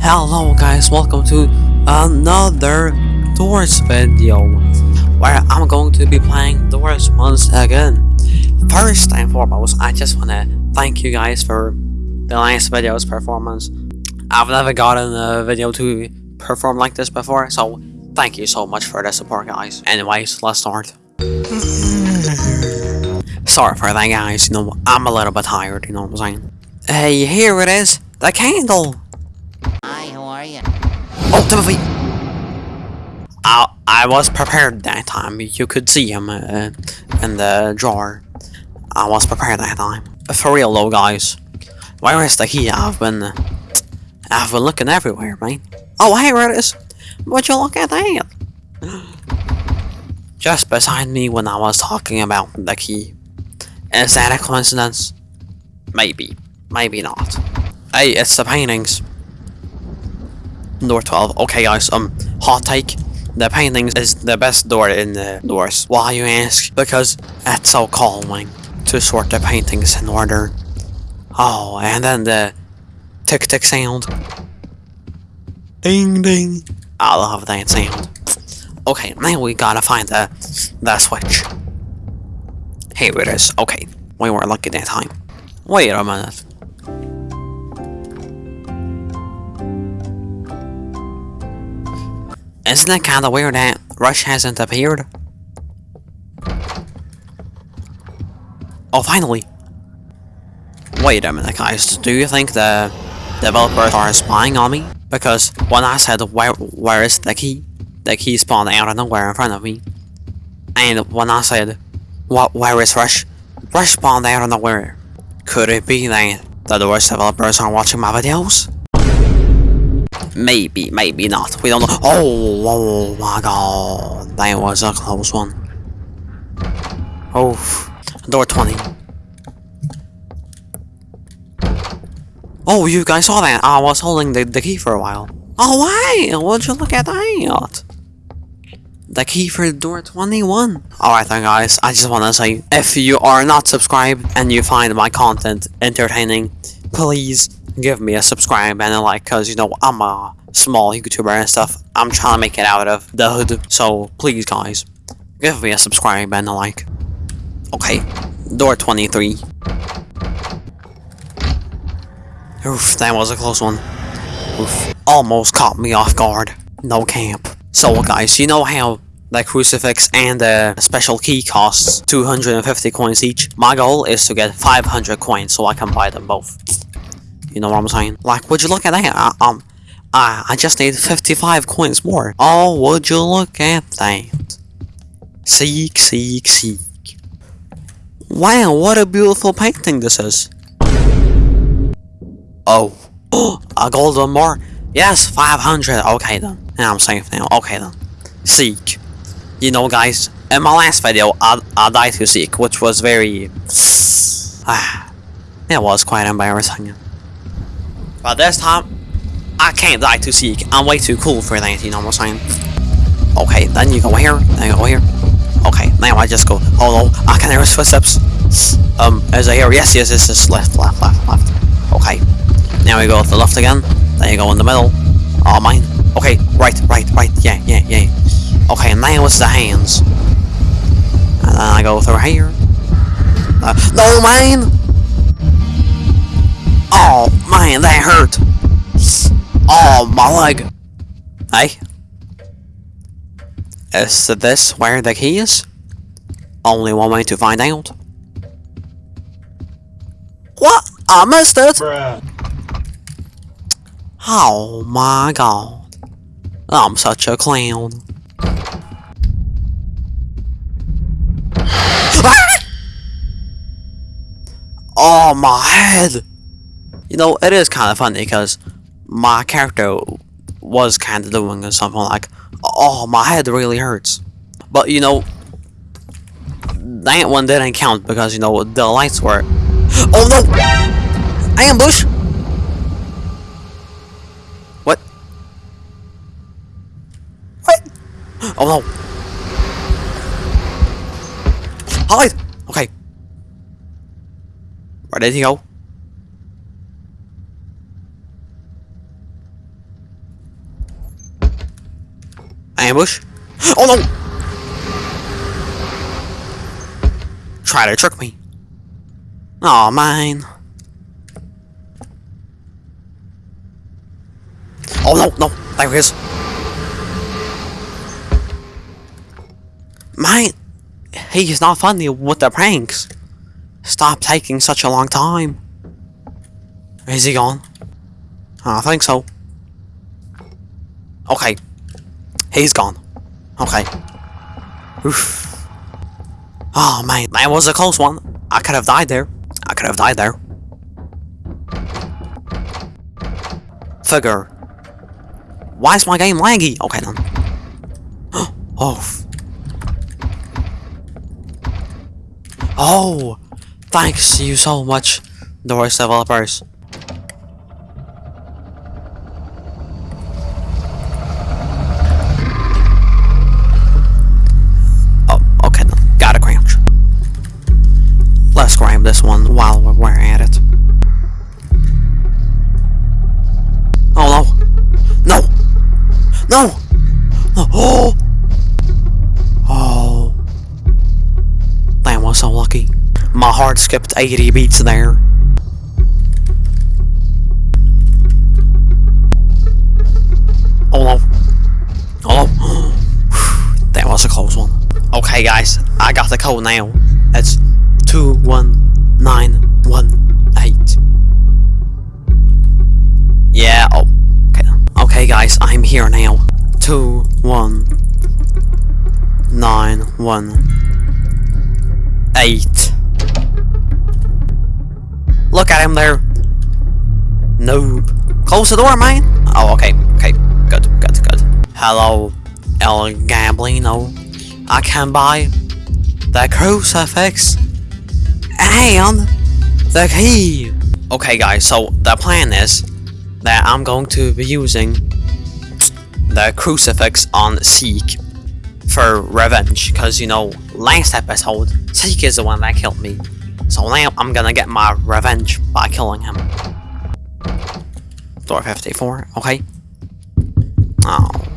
Hello guys, welcome to another Doors video where I'm going to be playing Doors once again. First and foremost, I just want to thank you guys for the last video's performance. I've never gotten a video to perform like this before, so thank you so much for the support guys. Anyways, let's start. Sorry for that guys, you know, I'm a little bit tired, you know what I'm saying? Hey, here it is, the candle! You? Oh! I, I was prepared that time. You could see him uh, in the drawer. I was prepared that time. For real though, guys. Where is the key? I've been... I've been looking everywhere, man. Oh, here it is! Would you look at that? Just beside me when I was talking about the key. Is that a coincidence? Maybe. Maybe not. Hey, it's the paintings. Door 12. Okay, guys, um, hot take. The paintings is the best door in the doors. Why, you ask? Because it's so calming to sort the paintings in order. Oh, and then the tick tick sound. Ding ding. I love that sound. Okay, now we gotta find the, the switch. Here it is. Okay, we were lucky that time. Wait a minute. Isn't it kinda weird that Rush hasn't appeared? Oh, finally! Wait a minute, guys. Do you think the developers are spying on me? Because when I said, where, where is the key? The key spawned out of nowhere in front of me. And when I said, what, where is Rush? Rush spawned out of nowhere. Could it be that the worst developers are watching my videos? Maybe, maybe not. We don't know. Oh, oh my god. That was a close one. Oh, door 20. Oh, you guys saw that? I was holding the, the key for a while. Oh, wow. Would you look at that? The key for door 21. Alright then guys, I just want to say, if you are not subscribed and you find my content entertaining, please give me a subscribe and a like because you know I'm a small YouTuber and stuff. I'm trying to make it out of the hood. So please guys, give me a subscribe and a like. Okay, door 23. Oof, that was a close one. Oof, almost caught me off guard. No camp. So guys, you know how the crucifix and the special key costs 250 coins each? My goal is to get 500 coins so I can buy them both. You know what I'm saying? Like, would you look at that? I, um, I, I just need 55 coins more. Oh, would you look at that? Seek, seek, seek. Wow, what a beautiful painting this is. Oh. a golden more? Yes, 500. Okay then. Yeah, I'm safe now. Okay then. Seek. You know, guys, in my last video, I, I died to Seek, which was very... Ah, it was quite embarrassing. But this time, I can't die to Seek. I'm way too cool for that, you know what I'm saying? Okay, then you go here, then you go here. Okay, now I just go, oh no, I can hear his footsteps. Um, is it here? Yes, yes, yes, yes, left, left, left, left. Okay, now we go to the left again, then you go in the middle. Oh, mine. Okay, right, right, right, yeah, yeah, yeah. Okay, now it's the hands. And then I go through here. Uh, no, man! Man, that hurt. Oh, my leg. Hey. Is this where the key is? Only one way to find out. What? I missed it! Bruh. Oh my god. I'm such a clown. Ah! oh, my head! You know, it is kind of funny because my character was kind of doing something like, oh, my head really hurts. But, you know, that one didn't count because, you know, the lights were... Oh, no! I ambush! What? What? Oh, no. Hide! Okay. Where did he go? Ambush. Oh no! Try to trick me. Oh mine. Oh no, no, there he is. Man, he's not funny with the pranks. Stop taking such a long time. Is he gone? I think so. Okay. He's gone. Okay. Oof. Ah, oh man, that was a close one. I could have died there. I could have died there. Figure. Why is my game laggy? Okay then. oh. Oh, thanks you so much, Doris developers. This one while we're at it. Oh no! No! No! No! Oh! Oh! That was so lucky. My heart skipped 80 beats there. Oh no. Oh no. That was a close one. Okay guys, I got the code now. It's 21918. Yeah, oh. Okay. Okay guys, I'm here now. Two one nine one eight. Look at him there. Noob. Close the door, man. Oh, okay. Okay. Good. Good. Good. Hello, El Goblino. I can buy the crucifix and the key. Okay, guys. So the plan is that I'm going to be using the crucifix on Seek for revenge because you know last episode Seek is the one that killed me so now I'm gonna get my revenge by killing him door 54 okay oh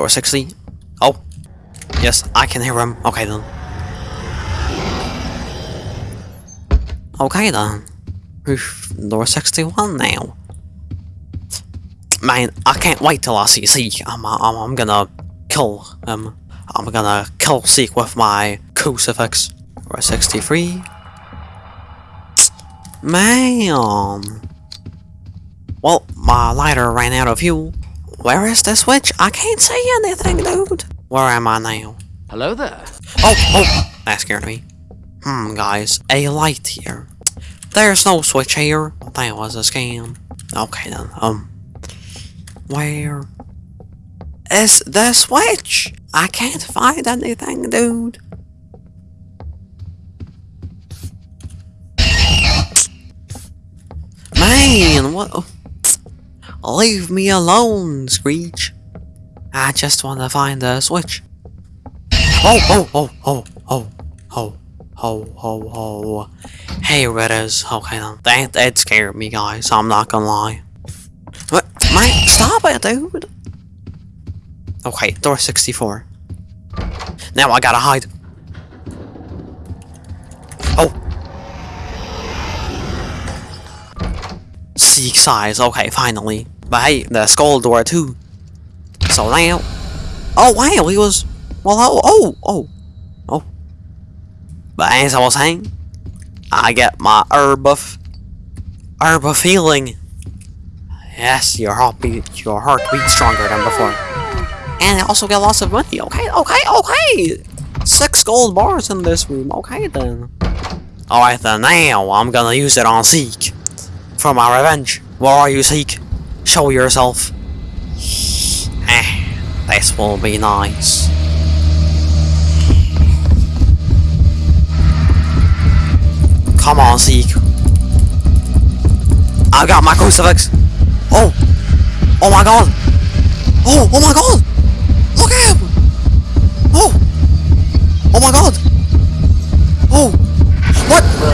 door 60 oh yes I can hear him okay then okay then Oof, door 61 now. Man, I can't wait till I see Seek. I'm, I'm, I'm gonna kill him. I'm gonna kill Seek with my crucifix. Door 63. Man. Well, my lighter ran out of fuel. Where is the switch? I can't see anything, dude. Where am I now? Hello there. Oh, oh, that scared me. Hmm, guys, a light here. There's no switch here. That was a scam. Okay then, um... Where... Is the switch? I can't find anything, dude. Man, what... Leave me alone, Screech. I just want to find the switch. Oh, oh, oh, oh, oh, oh. Ho, ho, ho. Hey, Redders. Okay, then. That, that scared me, guys. I'm not gonna lie. What? Man, stop it, dude. Okay, door 64. Now I gotta hide. Oh. Seek size. Okay, finally. But hey, the skull door too. So now. Oh, wow, he was. Well, oh, oh, oh. oh. But as I was saying, I get my herb of herb of healing. Yes, your heart beat your heart beats stronger than before. And I also get lots of money. Okay, okay, okay. Six gold bars in this room. Okay then. Alright then, now I'm gonna use it on Seek. For my revenge. Where are you, Seek? Show yourself. Eh, this will be nice. Come on, Seek. I got my crucifix. Oh. Oh my god. Oh, oh my god. Look at him. Oh. Oh my god. Oh. What?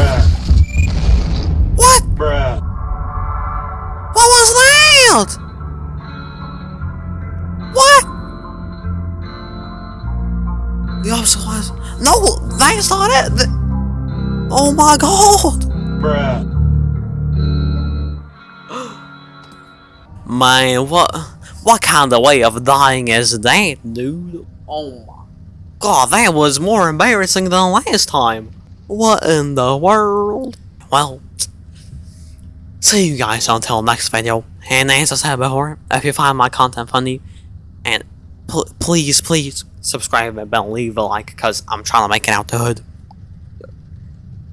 The was. No, that's not it. Th- oh my god. Bruh. Man, what what kind of way of dying is that, dude? Oh my god, that was more embarrassing than last time. What in the world? Well, see you guys until next video. And as I said before, if you find my content funny, and pl- please, please subscribe and leave a like, because I'm trying to make it out the hood.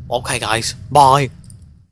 Okay, guys, bye.